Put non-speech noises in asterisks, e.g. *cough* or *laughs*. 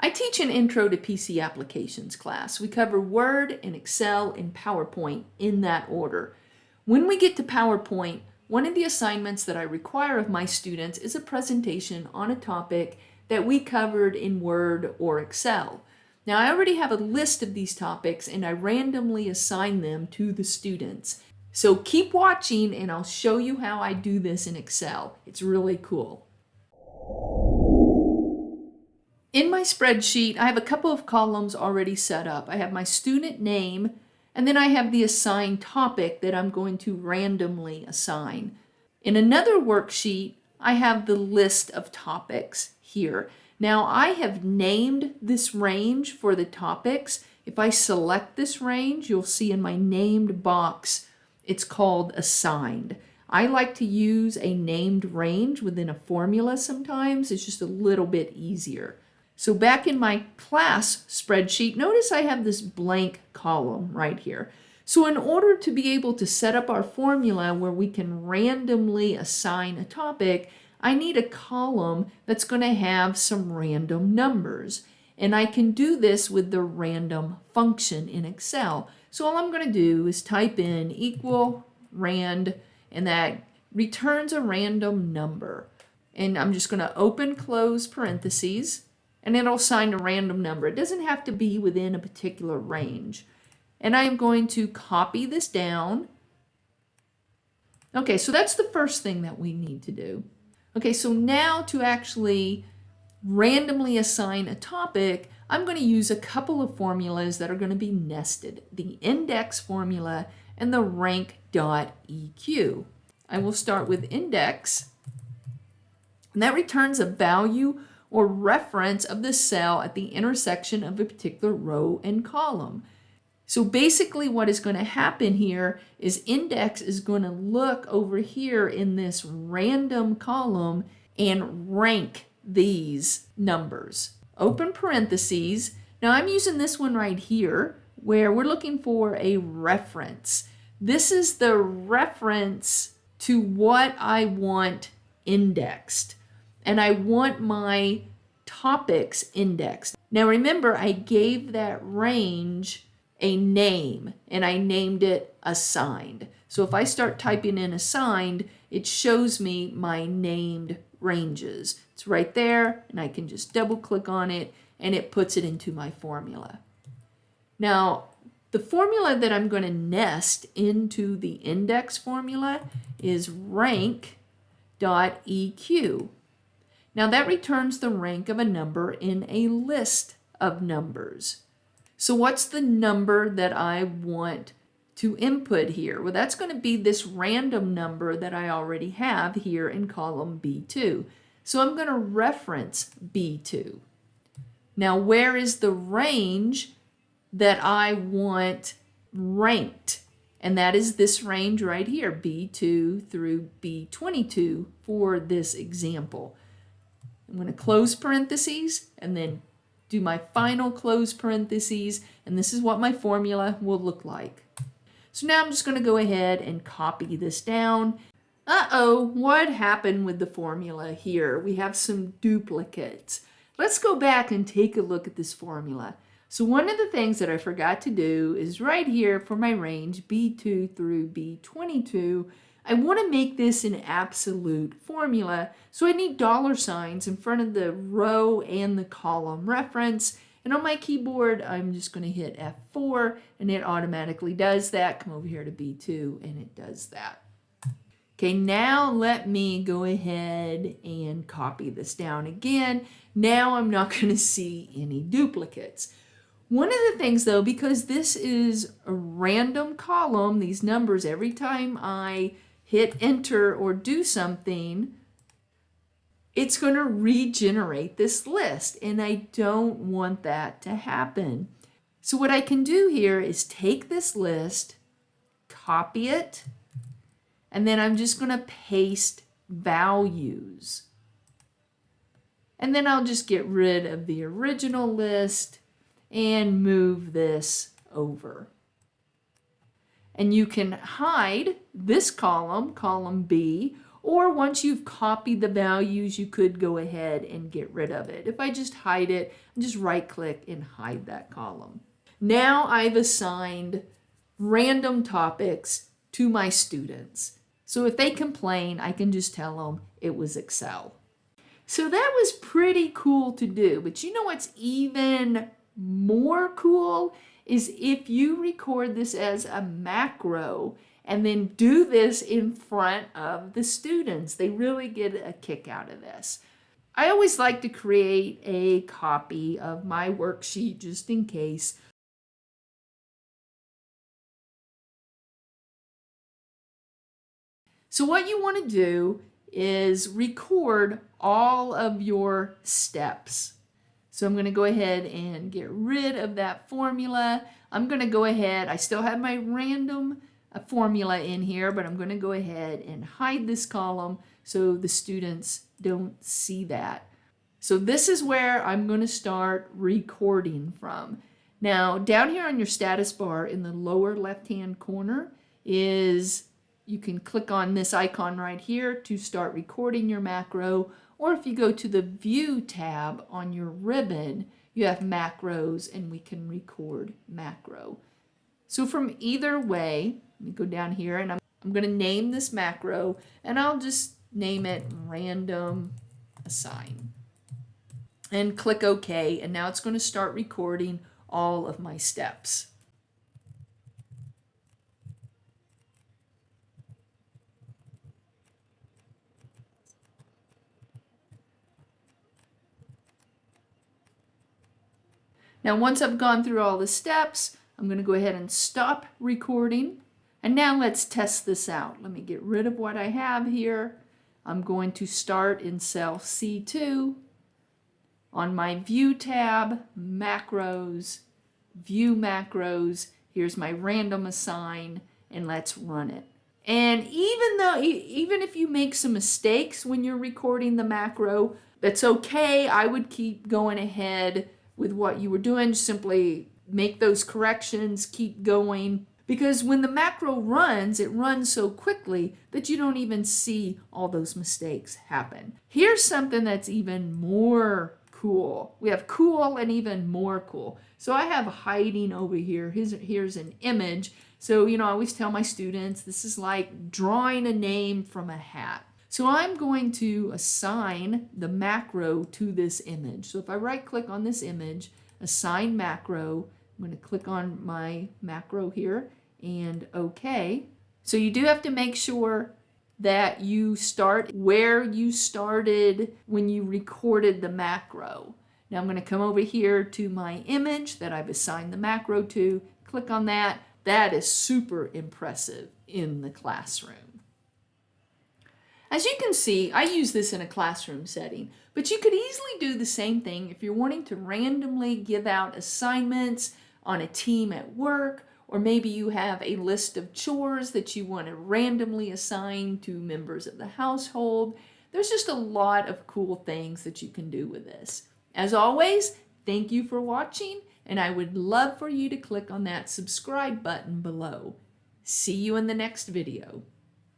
I teach an Intro to PC Applications class. We cover Word and Excel and PowerPoint in that order. When we get to PowerPoint, one of the assignments that I require of my students is a presentation on a topic that we covered in Word or Excel. Now I already have a list of these topics and I randomly assign them to the students. So keep watching and I'll show you how I do this in Excel. It's really cool. In my spreadsheet, I have a couple of columns already set up. I have my student name, and then I have the assigned topic that I'm going to randomly assign. In another worksheet, I have the list of topics here. Now I have named this range for the topics. If I select this range, you'll see in my named box, it's called assigned. I like to use a named range within a formula sometimes. It's just a little bit easier. So back in my class spreadsheet, notice I have this blank column right here. So in order to be able to set up our formula where we can randomly assign a topic, I need a column that's going to have some random numbers. And I can do this with the random function in Excel. So all I'm going to do is type in equal rand, and that returns a random number. And I'm just going to open close parentheses and it'll assign a random number. It doesn't have to be within a particular range. And I am going to copy this down. Okay, so that's the first thing that we need to do. Okay, so now to actually randomly assign a topic, I'm going to use a couple of formulas that are going to be nested. The index formula and the rank.eq. I will start with index, and that returns a value or reference of the cell at the intersection of a particular row and column. So basically what is going to happen here is index is going to look over here in this random column and rank these numbers. Open parentheses. Now I'm using this one right here where we're looking for a reference. This is the reference to what I want indexed and I want my topics indexed. Now remember, I gave that range a name and I named it assigned. So if I start typing in assigned, it shows me my named ranges. It's right there and I can just double click on it and it puts it into my formula. Now, the formula that I'm going to nest into the index formula is rank.eq. Now that returns the rank of a number in a list of numbers. So what's the number that I want to input here? Well, that's going to be this random number that I already have here in column B2. So I'm going to reference B2. Now, where is the range that I want ranked? And that is this range right here, B2 through B22 for this example. I'm going to close parentheses and then do my final close parentheses and this is what my formula will look like. So now I'm just going to go ahead and copy this down. Uh-oh, what happened with the formula here? We have some duplicates. Let's go back and take a look at this formula. So one of the things that I forgot to do is right here for my range B2 through B22, I want to make this an absolute formula, so I need dollar signs in front of the row and the column reference. And on my keyboard, I'm just going to hit F4 and it automatically does that. Come over here to B2 and it does that. Okay, now let me go ahead and copy this down again. Now I'm not *laughs* going to see any duplicates. One of the things though, because this is a random column, these numbers, every time I hit enter or do something, it's going to regenerate this list. And I don't want that to happen. So what I can do here is take this list, copy it, and then I'm just going to paste values. And then I'll just get rid of the original list and move this over. And you can hide this column, column B, Or once you've copied the values, you could go ahead and get rid of it. If I just hide it, just right click and hide that column. Now I've assigned random topics to my students. So if they complain, I can just tell them it was Excel. So that was pretty cool to do. But you know what's even more cool is if you record this as a macro and then do this in front of the students. They really get a kick out of this. I always like to create a copy of my worksheet just in case. So what you want to do is record all of your steps. So I'm going to go ahead and get rid of that formula. I'm going to go ahead, I still have my random uh, formula in here, but I'm going to go ahead and hide this column so the students don't see that. So this is where I'm going to start recording from. Now down here on your status bar in the lower left hand corner is you can click on this icon right here to start recording your macro or if you go to the view tab on your ribbon you have macros and we can record macro. So from either way, let me go down here and I'm, I'm going to name this macro and I'll just name it random assign and click OK and now it's going to start recording all of my steps. Now once I've gone through all the steps, I'm going to go ahead and stop recording. And now let's test this out. Let me get rid of what I have here. I'm going to start in cell C2. On my View tab, Macros, View Macros, here's my random assign, and let's run it. And even though, even if you make some mistakes when you're recording the macro, that's okay. I would keep going ahead with what you were doing. Simply make those corrections, keep going. Because when the macro runs, it runs so quickly that you don't even see all those mistakes happen. Here's something that's even more cool. We have cool and even more cool. So I have hiding over here. Here's, here's an image. So, you know, I always tell my students, this is like drawing a name from a hat. So I'm going to assign the macro to this image. So if I right click on this image, assign macro, I'm going to click on my macro here and OK. So you do have to make sure that you start where you started when you recorded the macro. Now I'm going to come over here to my image that I've assigned the macro to, click on that. That is super impressive in the classroom. As you can see, I use this in a classroom setting, but you could easily do the same thing if you're wanting to randomly give out assignments on a team at work, or maybe you have a list of chores that you want to randomly assign to members of the household. There's just a lot of cool things that you can do with this. As always, thank you for watching, and I would love for you to click on that subscribe button below. See you in the next video.